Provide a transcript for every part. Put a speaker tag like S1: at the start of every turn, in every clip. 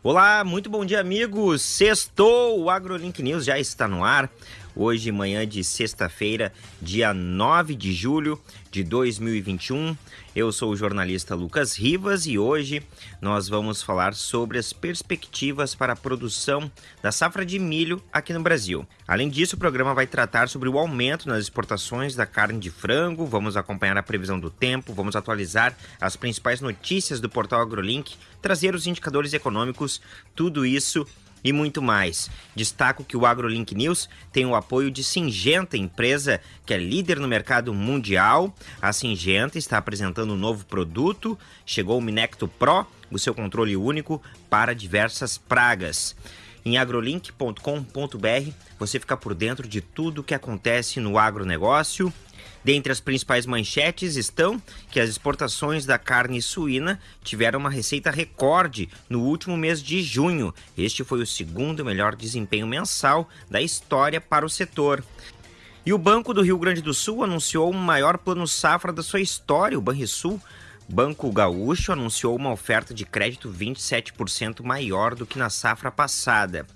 S1: Olá, muito bom dia, amigos. Sextou, o AgroLink News já está no ar. Hoje, manhã de sexta-feira, dia 9 de julho de 2021. Eu sou o jornalista Lucas Rivas e hoje nós vamos falar sobre as perspectivas para a produção da safra de milho aqui no Brasil. Além disso, o programa vai tratar sobre o aumento nas exportações da carne de frango, vamos acompanhar a previsão do tempo, vamos atualizar as principais notícias do portal AgroLink, trazer os indicadores econômicos, tudo isso e muito mais. Destaco que o AgroLink News tem o apoio de Singenta, empresa que é líder no mercado mundial. A Singenta está apresentando um novo produto, chegou o Minecto Pro, o seu controle único para diversas pragas. Em agrolink.com.br você fica por dentro de tudo o que acontece no agronegócio Dentre as principais manchetes estão que as exportações da carne suína tiveram uma receita recorde no último mês de junho. Este foi o segundo melhor desempenho mensal da história para o setor. E o Banco do Rio Grande do Sul anunciou o maior plano safra da sua história, o Banrisul. Banco Gaúcho anunciou uma oferta de crédito 27% maior do que na safra passada.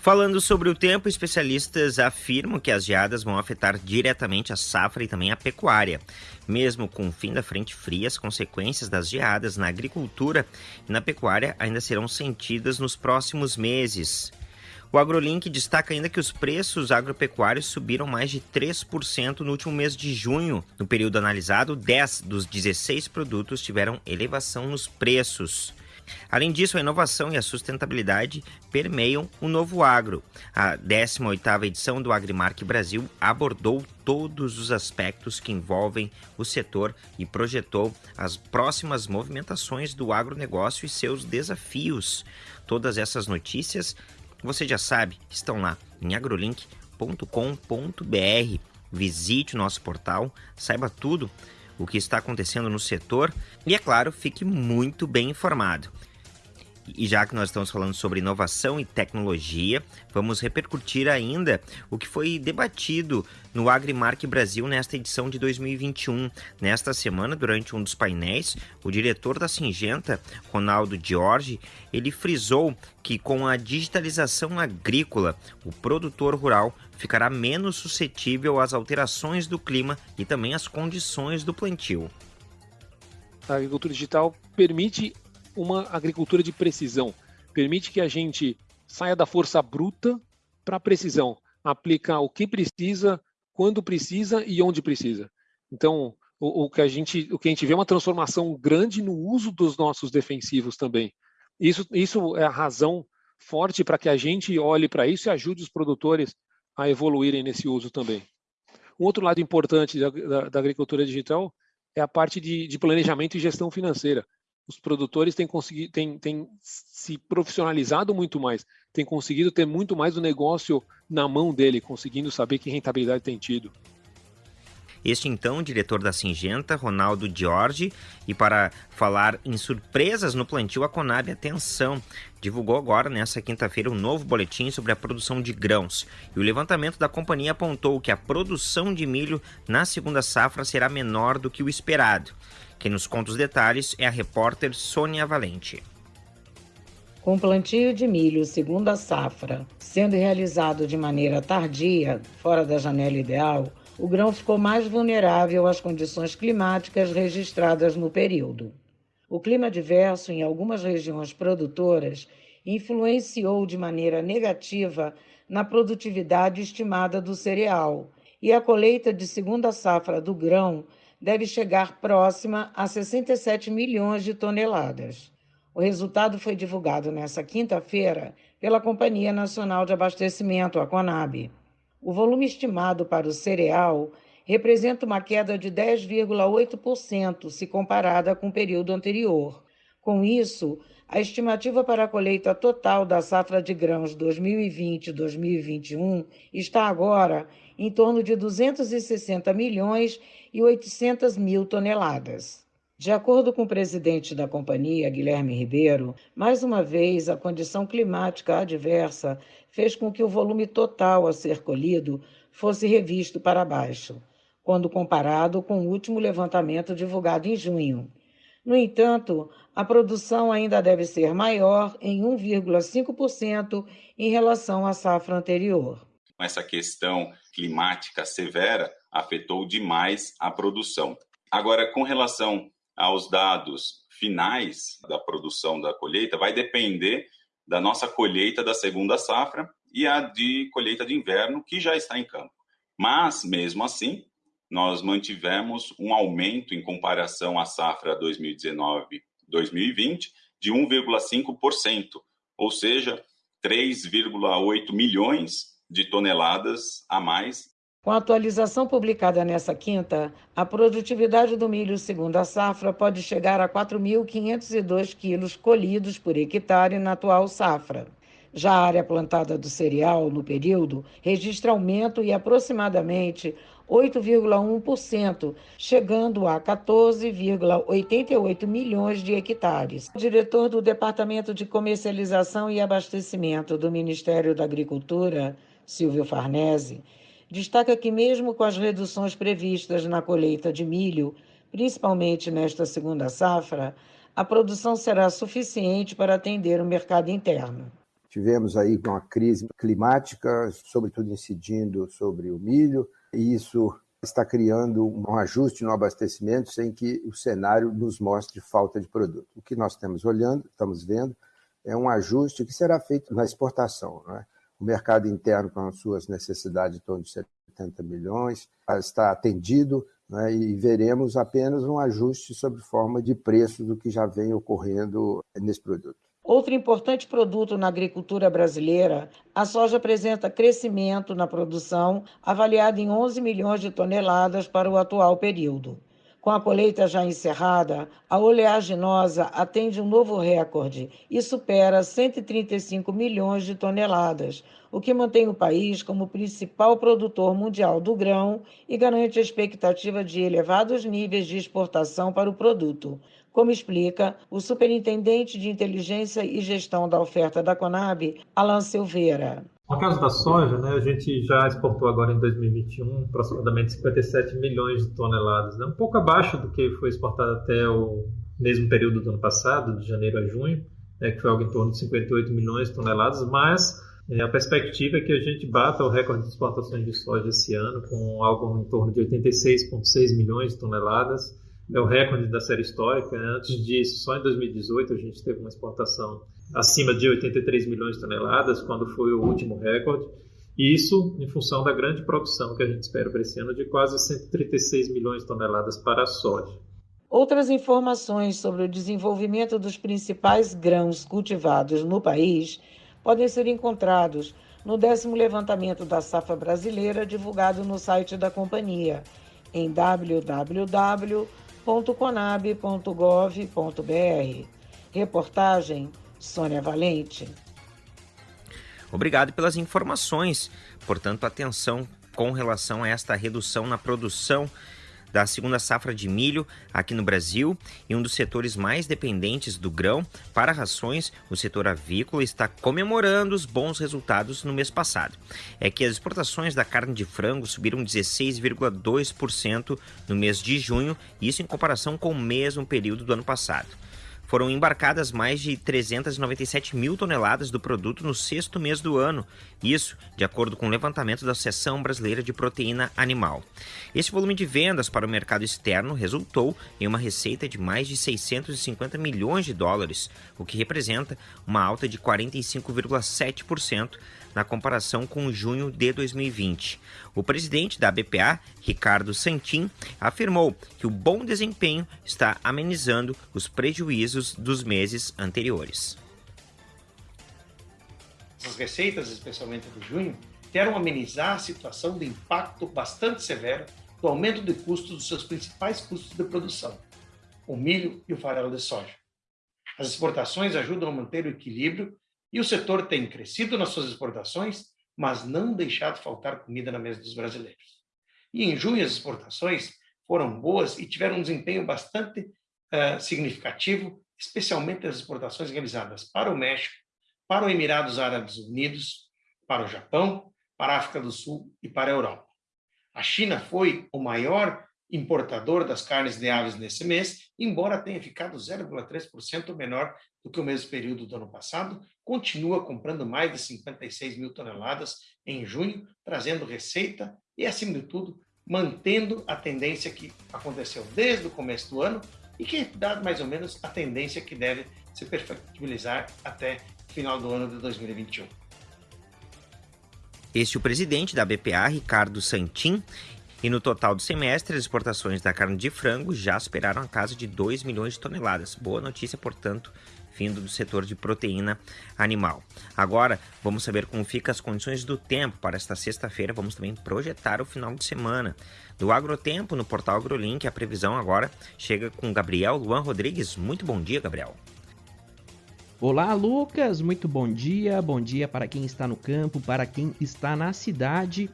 S1: Falando sobre o tempo, especialistas afirmam que as geadas vão afetar diretamente a safra e também a pecuária. Mesmo com o fim da frente fria, as consequências das geadas na agricultura e na pecuária ainda serão sentidas nos próximos meses. O AgroLink destaca ainda que os preços agropecuários subiram mais de 3% no último mês de junho. No período analisado, 10 dos 16 produtos tiveram elevação nos preços. Além disso, a inovação e a sustentabilidade permeiam o novo agro. A 18ª edição do Agrimark Brasil abordou todos os aspectos que envolvem o setor e projetou as próximas movimentações do agronegócio e seus desafios. Todas essas notícias, você já sabe, estão lá em agrolink.com.br. Visite o nosso portal, saiba tudo o que está acontecendo no setor e, é claro, fique muito bem informado. E já que nós estamos falando sobre inovação e tecnologia, vamos repercutir ainda o que foi debatido no Agrimark Brasil nesta edição de 2021. Nesta semana, durante um dos painéis, o diretor da Singenta, Ronaldo Giorgi, ele frisou que com a digitalização agrícola, o produtor rural ficará menos suscetível às alterações do clima e também às condições do plantio.
S2: A agricultura digital permite uma agricultura de precisão, permite que a gente saia da força bruta para a precisão, aplicar o que precisa, quando precisa e onde precisa. Então, o, o, que a gente, o que a gente vê é uma transformação grande no uso dos nossos defensivos também. Isso, isso é a razão forte para que a gente olhe para isso e ajude os produtores a evoluírem nesse uso também. Um outro lado importante da, da, da agricultura digital é a parte de, de, planejamento e gestão financeira. Os produtores têm, conseguido, têm, têm se profissionalizado muito mais, têm conseguido ter muito mais o negócio na mão dele, conseguindo saber que rentabilidade tem tido.
S1: Este então, diretor da Singenta, Ronaldo Giorgi, e para falar em surpresas no plantio, a Conab Atenção divulgou agora, nesta quinta-feira, um novo boletim sobre a produção de grãos. E o levantamento da companhia apontou que a produção de milho na segunda safra será menor do que o esperado. Quem nos conta os detalhes é a repórter Sônia Valente.
S3: Com o plantio de milho segunda safra sendo realizado de maneira tardia, fora da janela ideal, o grão ficou mais vulnerável às condições climáticas registradas no período. O clima adverso em algumas regiões produtoras influenciou de maneira negativa na produtividade estimada do cereal, e a colheita de segunda safra do grão deve chegar próxima a 67 milhões de toneladas. O resultado foi divulgado nesta quinta-feira pela Companhia Nacional de Abastecimento, a CONAB. O volume estimado para o cereal representa uma queda de 10,8% se comparada com o período anterior. Com isso, a estimativa para a colheita total da safra de grãos 2020-2021 está agora em torno de 260 milhões e 800 mil toneladas. De acordo com o presidente da companhia, Guilherme Ribeiro, mais uma vez a condição climática adversa fez com que o volume total a ser colhido fosse revisto para baixo, quando comparado com o último levantamento divulgado em junho. No entanto, a produção ainda deve ser maior em 1,5% em relação à safra anterior.
S4: Essa questão climática severa afetou demais a produção. Agora, com relação aos dados finais da produção da colheita, vai depender da nossa colheita da segunda safra e a de colheita de inverno, que já está em campo. Mas, mesmo assim, nós mantivemos um aumento em comparação à safra 2019-2020 de 1,5%, ou seja, 3,8 milhões de toneladas a mais.
S3: Com a atualização publicada nessa quinta, a produtividade do milho segundo a safra pode chegar a 4.502 quilos colhidos por hectare na atual safra. Já a área plantada do cereal no período registra aumento e aproximadamente 8,1%, chegando a 14,88 milhões de hectares. O diretor do Departamento de Comercialização e Abastecimento do Ministério da Agricultura, Silvio Farnese, destaca que, mesmo com as reduções previstas na colheita de milho, principalmente nesta segunda safra, a produção será suficiente para atender o mercado interno.
S5: Tivemos aí uma crise climática, sobretudo incidindo sobre o milho, e isso está criando um ajuste no abastecimento sem que o cenário nos mostre falta de produto. O que nós estamos olhando, estamos vendo, é um ajuste que será feito na exportação. Né? O mercado interno, com as suas necessidades de torno de 70 milhões, está atendido né? e veremos apenas um ajuste sob forma de preço do que já vem ocorrendo nesse produto.
S3: Outro importante produto na agricultura brasileira, a soja apresenta crescimento na produção, avaliado em 11 milhões de toneladas para o atual período. Com a colheita já encerrada, a oleaginosa atende um novo recorde e supera 135 milhões de toneladas, o que mantém o país como principal produtor mundial do grão e garante a expectativa de elevados níveis de exportação para o produto, como explica o superintendente de inteligência e gestão da oferta da Conab, Alan Silveira.
S6: No caso da soja, né, a gente já exportou agora em 2021 aproximadamente 57 milhões de toneladas, né, um pouco abaixo do que foi exportado até o mesmo período do ano passado, de janeiro a junho, né, que foi algo em torno de 58 milhões de toneladas, mas é, a perspectiva é que a gente bata o recorde de exportações de soja esse ano, com algo em torno de 86,6 milhões de toneladas, é o recorde da série histórica. Né? Antes disso, só em 2018 a gente teve uma exportação acima de 83 milhões de toneladas, quando foi o último recorde. E isso em função da grande produção que a gente espera para esse ano de quase 136 milhões de toneladas para a soja.
S3: Outras informações sobre o desenvolvimento dos principais grãos cultivados no país podem ser encontrados no décimo levantamento da safra brasileira divulgado no site da companhia em www www.conab.gov.br. Reportagem Sônia Valente.
S1: Obrigado pelas informações. Portanto, atenção com relação a esta redução na produção da segunda safra de milho aqui no Brasil e um dos setores mais dependentes do grão para rações, o setor avícola está comemorando os bons resultados no mês passado. É que as exportações da carne de frango subiram 16,2% no mês de junho, isso em comparação com o mesmo período do ano passado foram embarcadas mais de 397 mil toneladas do produto no sexto mês do ano, isso de acordo com o levantamento da Associação Brasileira de Proteína Animal. Esse volume de vendas para o mercado externo resultou em uma receita de mais de 650 milhões de dólares, o que representa uma alta de 45,7% na comparação com junho de 2020. O presidente da BPA, Ricardo Santin, afirmou que o bom desempenho está amenizando os prejuízos dos meses anteriores.
S7: As receitas, especialmente de junho, querem amenizar a situação do impacto bastante severo do aumento de custos dos seus principais custos de produção, o milho e o farelo de soja. As exportações ajudam a manter o equilíbrio e o setor tem crescido nas suas exportações, mas não deixado faltar comida na mesa dos brasileiros. E em junho as exportações foram boas e tiveram um desempenho bastante uh, significativo, especialmente as exportações realizadas para o México, para os Emirados Árabes Unidos, para o Japão, para a África do Sul e para a Europa. A China foi o maior importador das carnes de aves nesse mês, embora tenha ficado 0,3% menor do que o mesmo período do ano passado, continua comprando mais de 56 mil toneladas em junho, trazendo receita e, acima de tudo, mantendo a tendência que aconteceu desde o começo do ano e que dá mais ou menos a tendência que deve se perfectibilizar até final do ano de 2021.
S1: Este é o presidente da BPA, Ricardo Santin, e no total do semestre, as exportações da carne de frango já superaram a casa de 2 milhões de toneladas. Boa notícia, portanto, vindo do setor de proteína animal. Agora, vamos saber como ficam as condições do tempo para esta sexta-feira. Vamos também projetar o final de semana. Do Agrotempo, no portal AgroLink, a previsão agora chega com Gabriel Luan Rodrigues. Muito bom dia, Gabriel.
S8: Olá, Lucas. Muito bom dia. Bom dia para quem está no campo, para quem está na cidade.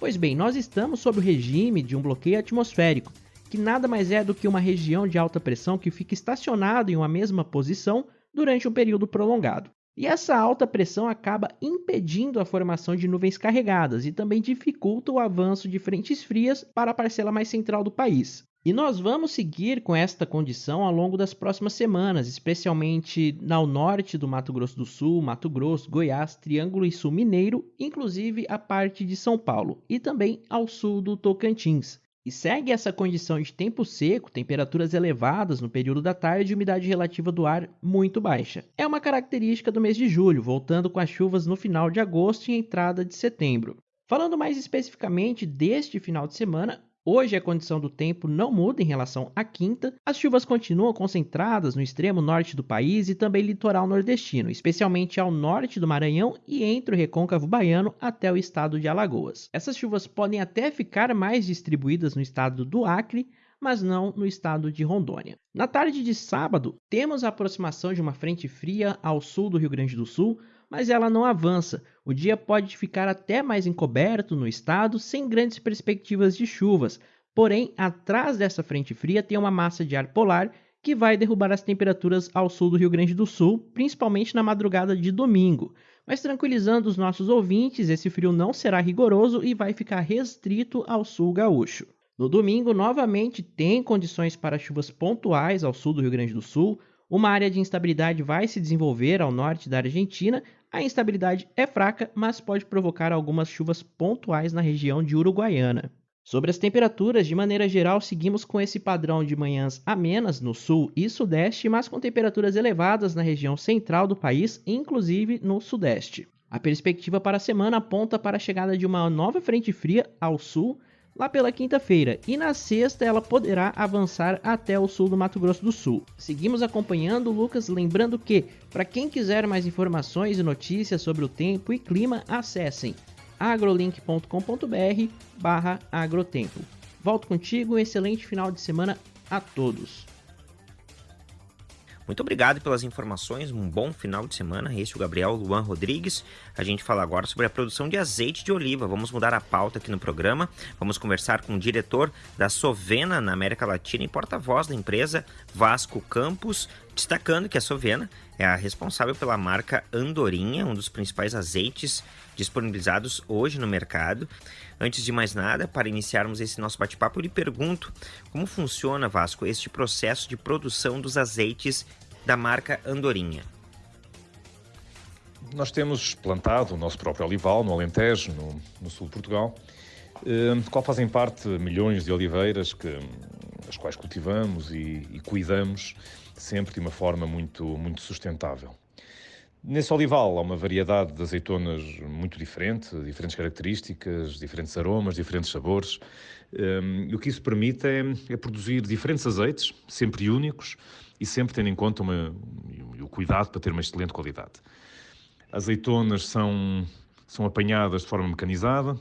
S8: Pois bem, nós estamos sob o regime de um bloqueio atmosférico, que nada mais é do que uma região de alta pressão que fica estacionada em uma mesma posição durante um período prolongado. E essa alta pressão acaba impedindo a formação de nuvens carregadas e também dificulta o avanço de frentes frias para a parcela mais central do país. E nós vamos seguir com esta condição ao longo das próximas semanas, especialmente ao norte do Mato Grosso do Sul, Mato Grosso, Goiás, Triângulo e Sul Mineiro, inclusive a parte de São Paulo, e também ao sul do Tocantins. E segue essa condição de tempo seco, temperaturas elevadas no período da tarde e umidade relativa do ar muito baixa. É uma característica do mês de julho, voltando com as chuvas no final de agosto e entrada de setembro. Falando mais especificamente deste final de semana, Hoje a condição do tempo não muda em relação à quinta. As chuvas continuam concentradas no extremo norte do país e também litoral nordestino, especialmente ao norte do Maranhão e entre o recôncavo baiano até o estado de Alagoas. Essas chuvas podem até ficar mais distribuídas no estado do Acre, mas não no estado de Rondônia. Na tarde de sábado, temos a aproximação de uma frente fria ao sul do Rio Grande do Sul, mas ela não avança. O dia pode ficar até mais encoberto no estado, sem grandes perspectivas de chuvas. Porém, atrás dessa frente fria tem uma massa de ar polar que vai derrubar as temperaturas ao sul do Rio Grande do Sul, principalmente na madrugada de domingo. Mas tranquilizando os nossos ouvintes, esse frio não será rigoroso e vai ficar restrito ao sul gaúcho. No domingo, novamente tem condições para chuvas pontuais ao sul do Rio Grande do Sul, uma área de instabilidade vai se desenvolver ao norte da Argentina. A instabilidade é fraca, mas pode provocar algumas chuvas pontuais na região de Uruguaiana. Sobre as temperaturas, de maneira geral, seguimos com esse padrão de manhãs amenas no sul e sudeste, mas com temperaturas elevadas na região central do país, inclusive no sudeste. A perspectiva para a semana aponta para a chegada de uma nova frente fria ao sul, lá pela quinta-feira, e na sexta ela poderá avançar até o sul do Mato Grosso do Sul. Seguimos acompanhando, Lucas, lembrando que, para quem quiser mais informações e notícias sobre o tempo e clima, acessem agrolink.com.br barra agrotempo. Volto contigo, um excelente final de semana a todos.
S1: Muito obrigado pelas informações, um bom final de semana. Este é o Gabriel Luan Rodrigues. A gente fala agora sobre a produção de azeite de oliva. Vamos mudar a pauta aqui no programa. Vamos conversar com o diretor da Sovena na América Latina e porta-voz da empresa, Vasco Campos, destacando que a Sovena é a responsável pela marca Andorinha, um dos principais azeites disponibilizados hoje no mercado. Antes de mais nada, para iniciarmos esse nosso bate-papo, eu lhe pergunto como funciona, Vasco, este processo de produção dos azeites da marca Andorinha.
S9: Nós temos plantado o nosso próprio olival no Alentejo, no, no sul de Portugal, eh, qual fazem parte milhões de oliveiras que, as quais cultivamos e, e cuidamos sempre de uma forma muito, muito sustentável. Nesse olival há uma variedade de azeitonas muito diferente, diferentes características, diferentes aromas, diferentes sabores. Um, e o que isso permite é, é, produzir diferentes azeites, sempre únicos e sempre tendo em conta uma, o cuidado para ter uma excelente qualidade. Azeitonas são, são apanhadas de forma mecanizada,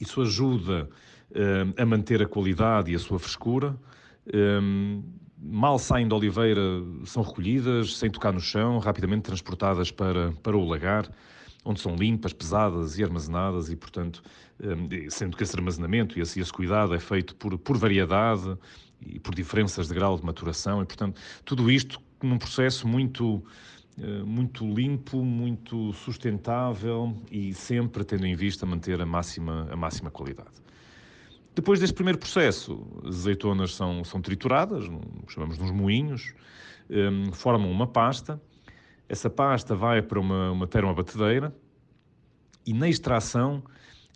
S9: isso ajuda um, a manter a qualidade e a sua frescura. Um, mal saem da oliveira, são recolhidas sem tocar no chão, rapidamente transportadas para, para o lagar, onde são limpas, pesadas e armazenadas, e portanto, hum, sendo que esse armazenamento e esse, esse cuidado é feito por, por variedade e por diferenças de grau de maturação, e portanto, tudo isto num processo muito hum, muito limpo, muito sustentável e sempre tendo em vista manter a máxima, a máxima qualidade. Depois deste primeiro processo, as azeitonas são, são trituradas, chamamos nos moinhos, um, formam uma pasta. Essa pasta vai para uma, uma termobatedeira e na extração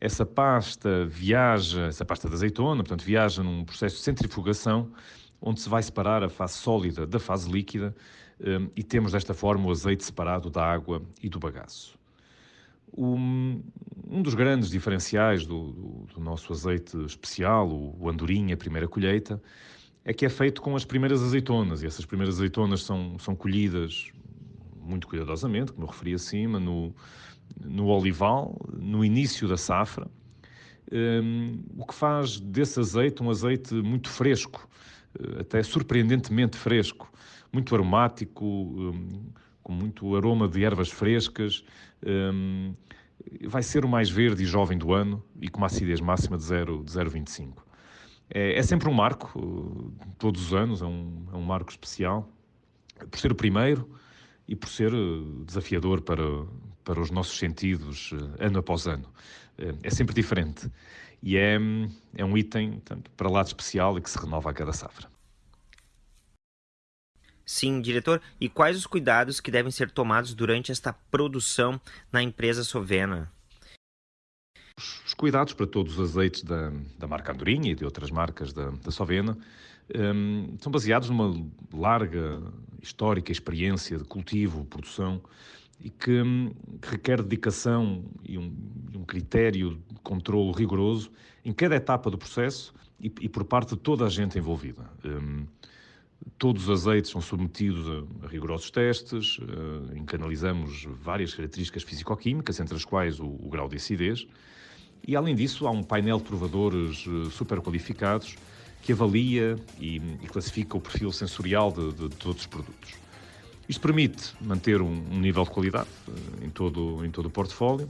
S9: essa pasta viaja, essa pasta de azeitona, portanto, viaja num processo de centrifugação onde se vai separar a fase sólida da fase líquida um, e temos desta forma o azeite separado da água e do bagaço. Um, um dos grandes diferenciais do, do, do, nosso azeite especial, o, o Andorinha Primeira Colheita, é que é feito com as primeiras azeitonas, e essas primeiras azeitonas são, são colhidas muito cuidadosamente, como eu referi acima, no, no olival, no início da safra, um, o que faz desse azeite um azeite muito fresco, eh, até surpreendentemente fresco, muito aromático, um, com muito aroma de ervas frescas. Um, vai ser o mais verde e jovem do ano e com uma acidez máxima de 0,25. É, é, sempre um marco, todos os anos, é um, é um marco especial, por ser o primeiro e por ser eh, desafiador para, para os nossos sentidos eh, ano após ano. É sempre diferente e é, é um item portanto, para lá de especial e que se renova a cada safra.
S1: Sim, diretor. E quais os cuidados que devem ser tomados durante esta produção na empresa Sovena?
S9: Os cuidados para todos os azeites da, da marca Andorinha e de outras marcas da, da Sovena um, são baseados numa larga histórica experiência de cultivo, produção e que, um, que requer dedicação e um, um, critério de controle rigoroso em cada etapa do processo e, e por parte de toda a gente envolvida. Hum, Todos os azeites são submetidos a, rigorosos testes, em que analisamos várias características físico-químicas, entre as quais o, o, grau de acidez. E, além disso, há um painel de provadores uh, super qualificados que avalia e, e classifica o perfil sensorial de, de, de, todos os produtos. Isto permite manter um, um nível de qualidade uh, em, todo, em todo o portfólio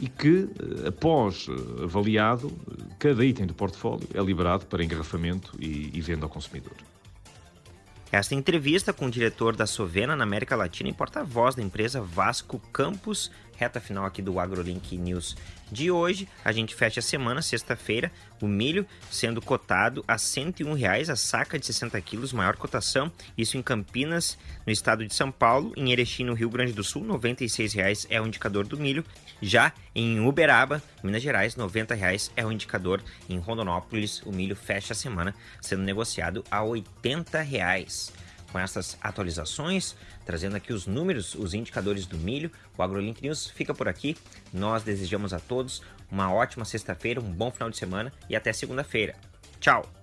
S9: e que, eh, após eh, avaliado, cada item do portfólio é liberado para engarrafamento e, e venda ao consumidor.
S1: Esta entrevista com o diretor da Sovena na América Latina e porta-voz da empresa Vasco Campos reta final aqui do AgroLink News de hoje. A gente fecha a semana, sexta-feira, o milho sendo cotado a 101 reais a saca de 60 quilos, maior cotação. Isso em Campinas, no estado de São Paulo, em Erechim, no Rio Grande do Sul, 96 reais é o indicador do milho. Já em Uberaba, Minas Gerais, 90 reais é o indicador. Em Rondonópolis, o milho fecha a semana sendo negociado a 80 reais com essas atualizações, trazendo aqui os números, os indicadores do milho. O AgroLink News fica por aqui. Nós desejamos a todos uma ótima sexta-feira, um bom final de semana e até segunda-feira. Tchau!